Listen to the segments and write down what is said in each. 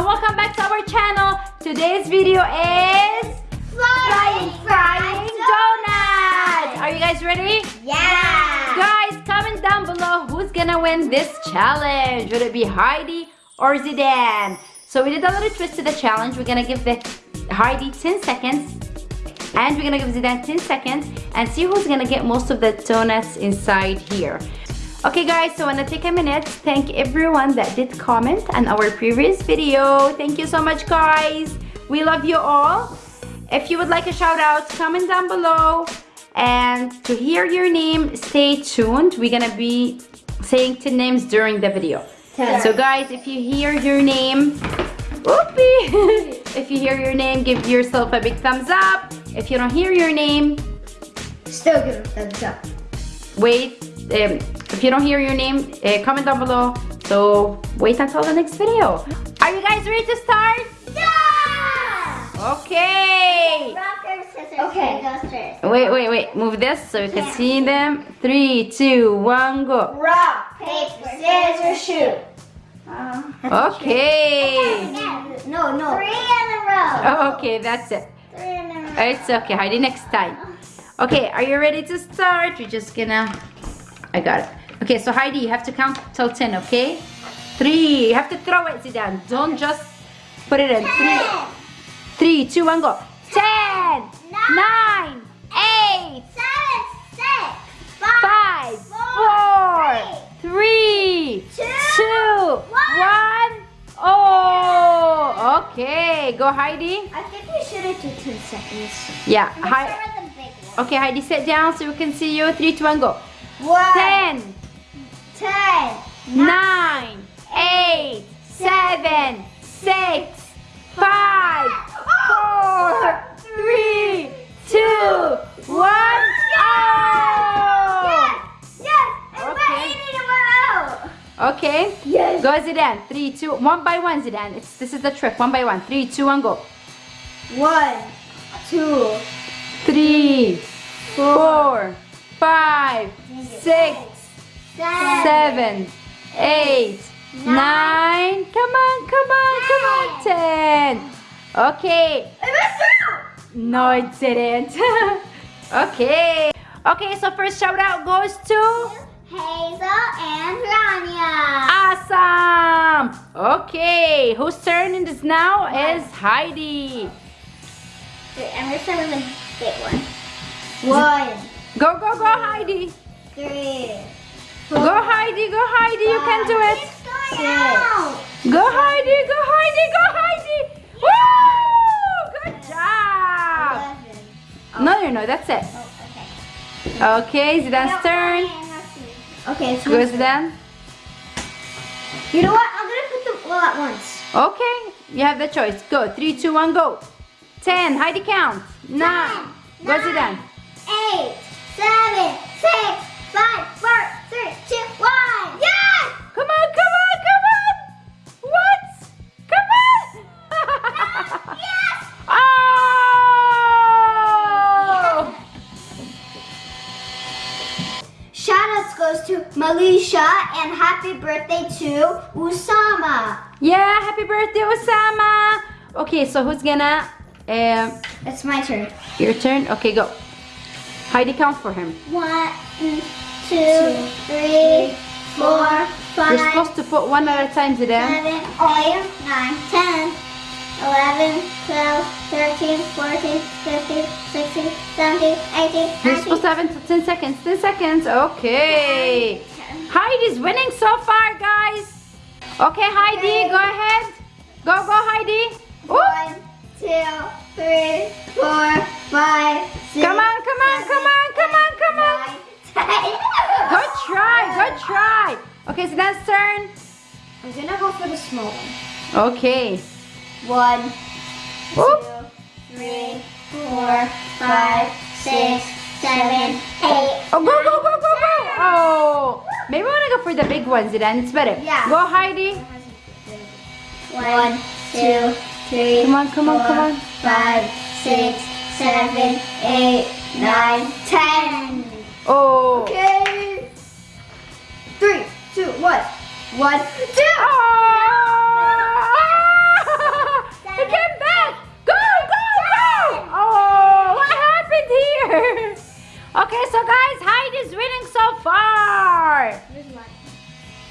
and welcome back to our channel. Today's video is Flying frying donuts. Are you guys ready? Yeah. Guys, comment down below who's gonna win this challenge. Would it be Heidi or Zidane? So we did a little twist to the challenge. We're gonna give the Heidi 10 seconds and we're gonna give Zidane 10 seconds and see who's gonna get most of the donuts inside here. Okay guys, so I wanna take a minute, thank everyone that did comment on our previous video. Thank you so much guys. We love you all. If you would like a shout out, comment down below. And to hear your name, stay tuned. We're gonna be saying 10 names during the video. Ten. So guys, if you hear your name, whoopee! if you hear your name, give yourself a big thumbs up. If you don't hear your name, Still give a thumbs up. wait. Um, if you don't hear your name, uh, comment down below. So wait until the next video. Are you guys ready to start? Yeah. Okay. Rock, paper, scissors. Okay. Go first. Wait, wait, wait. Move this so we can see them. Three, two, one, go. Rock, paper, scissors, shoot. Okay. No, no. Three in a row. Okay, that's it. Three in a row. It's okay, Heidi, next time. Okay, are you ready to start? We're just gonna... I got it. Okay, so Heidi, you have to count till 10, okay? Three. You have to throw it, Zidane. Don't just put it in. Three, three two, one, go. Ten, nine, eight, Seven, six, five, four, three, two, two, one. Oh, okay. Go, Heidi. I think we should have done 10 seconds. Yeah, Let's Hi start with the big one. Okay, Heidi, sit down so we can see you. Three, two, one, go. One, Ten, ten, nine, eight, seven, six, five, four, three, two, one. Oh! Yes! Yes! And Okay. we're eating in a row! Okay. Yes! Go, Zidane. Three, two, one by one, Zidane. It's, this is the trick. One by one. Three, two, one, go. One, two, Three, four, five, six, seven, eight, nine. Come on, come on, come on. Ten. Okay. I missed out! No, it didn't. okay. Okay, so first shout out goes to Hazel and Rania. Awesome. Okay, whose turn it is now is Heidi. Wait, I'm gonna start with the big one. One, Go, go, go, Heidi. three, Go, Heidi, go, Heidi. You can do it. It's going out! Go, Heidi, go, Heidi, go, Heidi. Woo! Good job. No, no, no, that's it. Oh, okay. Okay, Zidane's turn. Okay, it's Go. Zidane. You know what? I'm gonna put them all at once. Okay, you have the choice. Go. Three, two, one, go. Ten. Heidi count. Nine. Go, Zidane. Eight, seven, six, five, goes to Malisha and happy birthday to Usama. Yeah, happy birthday, Usama. Okay, so who's gonna? Um, It's my turn. your turn. Okay, go. Heidi, count for him. One, two, three, four, You're supposed to put one at a time, Zidane. seven, eight, nine, ten, eleven, twelve, thirteen, fourteen, fifteen, sixteen, seventeen, eighteen, You're nineteen. supposed to have it for 10 seconds. 10 seconds. Okay. Heidi's winning so far, guys. Okay, Heidi, go ahead. Go, go, Heidi. Ooh. One, two, three, four, five, six. Come on, come on, come on, come on, come on. nine, ten. Good try, good try. Okay, so that's turn. I'm gonna go for the small one. Okay. One, Whoop. two, three, four, five, six, seven, eight. Oh, go, go, go, go, go. Oh. Maybe I want to go for the big ones, then it's better. Yeah. Go, Heidi. One, two, three, Come on, come on, four, come on. five, six, seven, eight, nine, ten. Oh. Okay. Three, two, one. One, two. Oh! Okay, so guys, Heidi's winning so far.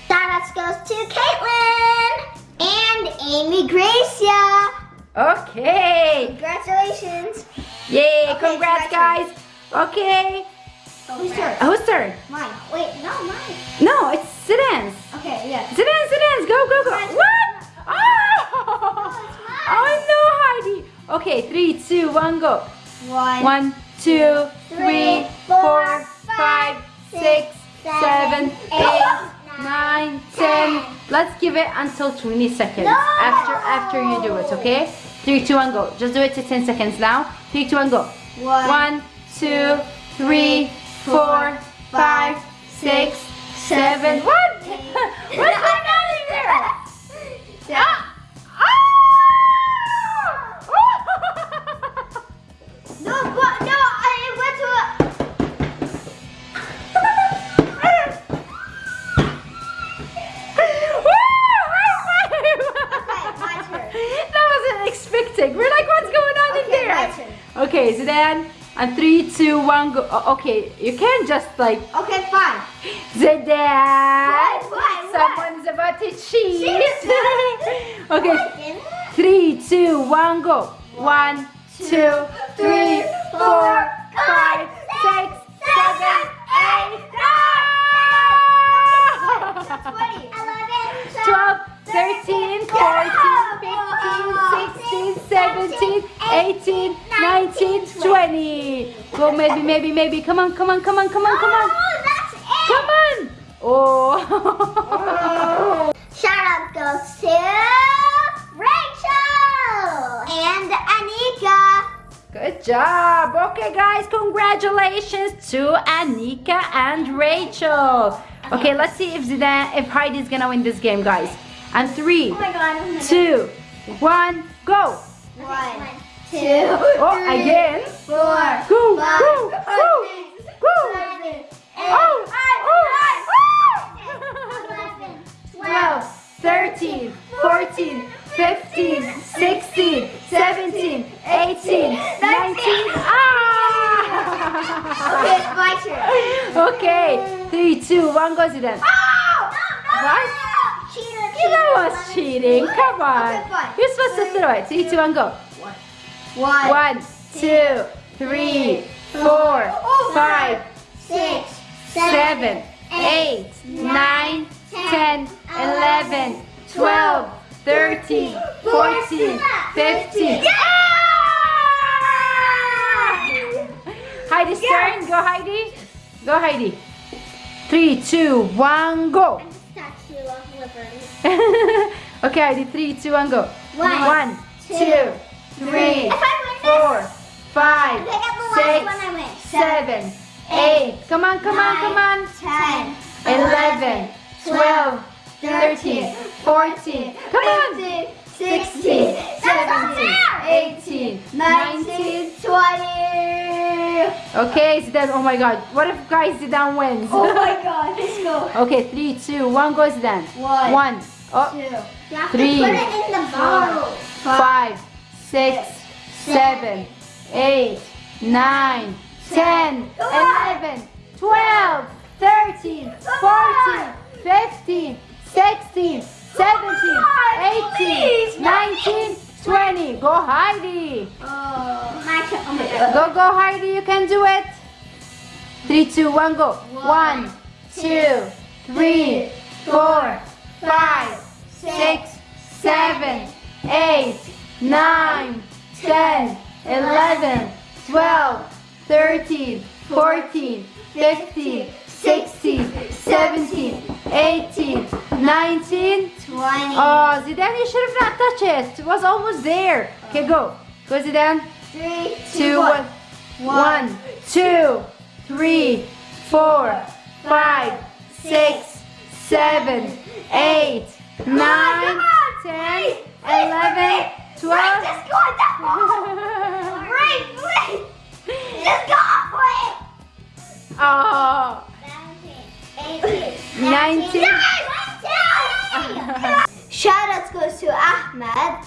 Shoutouts goes to Caitlin and Amy Gracia. Okay. Congratulations. Yay, Okay, congrats, guys. Okay. Who's turn? Whose turn? Mine. Wait, no, mine. No, it's Zidane's. Okay, yeah. Zidane, Zidane's. Go, go, go. What? Oh, oh! it's mine. Oh no, Heidi. Okay, three, two, one, go. One, One, two, three, four, five, six, seven, eight, nine, ten. Let's give it until 20 seconds after after you do it, okay? Three, two, one, go. Just do it to 10 seconds now. Three, two, one, go. One, two, three, four, five, six, seven. What? What's going on in there? Ah! On three, two, one, go. Oh, okay, you can't just like Okay, fine. Zidane. What? What? What? Someone's about to cheat. Cheat? okay, three, two, one, go. One, two, three, four, five, six, seven, eight, nine. 12, 13, 14, 15, 16, 17, 18, 19, 20. Go, maybe, maybe, maybe. Come on, come on, come on, come on, come on. Oh, come on. Oh. oh. Shout out goes to Rachel and Anika. Good job. Okay, guys, congratulations to Anika and Rachel. Okay, let's see if Zidane, if Heidi's gonna win this game, guys. And three, Oh my god. Oh two, one, go. One, two, Oh, three, again. four, Go, five, go, six, go, go. seven, eight, Oh, nine, oh, 12, ten, 13, 14, 15, 16, 17, 18, 19. Okay, it's Ah! my turn. Okay, three, two, one, go Zidane. Oh! What? Cheater, You know what's cheating. Come on. Okay. You're supposed to throw it. Three, two, one, go. One, One, two, three, four, five, six, seven, eight, nine, ten, eleven, twelve, thirteen, fourteen, fifteen. Heidi's turn. Go, Heidi. Go, Heidi. Three, two, one, go. Statue of Liberty. okay, Heidi. Three, two, one, go. One, One, two, three, If I win this, four, five, I get the last six, one I win. seven, eight. Come on, come on, come on. Ten, 11, 12, 13, 14. Come on. 16, 17, 18, 19. 20. Okay, Zidane. Oh my God. What if guys Zidane wins? Oh my god, let's go. okay, three, two, one. Go Zidane. One, One. Oh, two. Three, put it in the bottle. five, six, seven, eight, nine, ten, eleven, twelve, thirteen, fourteen, fifteen, sixteen, seventeen, eighteen, nineteen, twenty. Go Heidi. Go, go Heidi. You can do it. Three, two, one, go. One, two, three, four, five, six, seven, eight, 9, 10, 11, 12, 13, 14, 15, 16, 17, 18, 19, 20. Oh, Zidane, you should have not touched it. It was almost there. Okay, go. Go, Zidane. 3, 2, 1. 1, 2, 3, 4, 5, 6, 7, 8, 9, 10, 11, toi. Oui, qu'est-ce qu'on va faire Oui, oui. Oh. 19. Shout out goes to Ahmed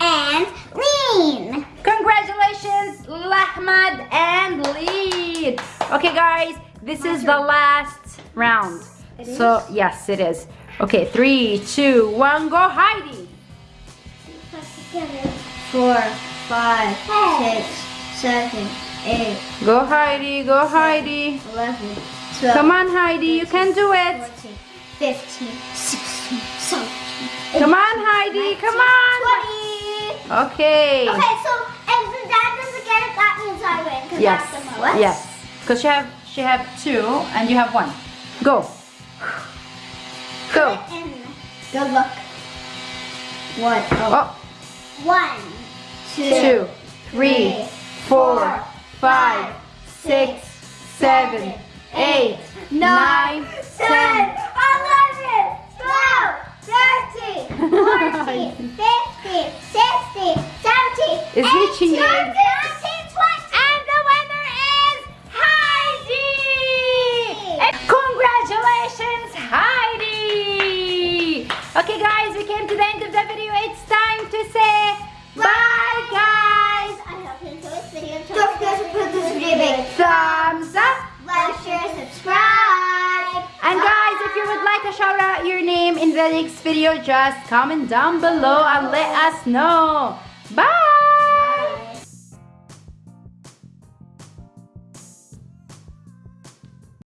and Lean. Congratulations, Ahmed and Lean. Okay, guys, this My is turn. the last round. It so, is? yes, it is. Okay, three, two, one, go Heidi. Four, five, six, seven, eight, Go, Heidi, go, Heidi. eleven, twelve. Come on, Heidi, you can do it. 14, 15, 16, 17, Come on, Heidi, come on. 20. Okay. Okay, so if the dad doesn't get it, that means I win. 'cause Yes. that's the most. Yes. Because she have she have two and you have one. Go. Go. Good luck. One. Oh. Oh, One, two, two, three, four, five, six, seven, eight, nine, ten. 11, 12, 13, 14, 15, 16, 17, Is he cheating? The next video, just comment down below and let us know.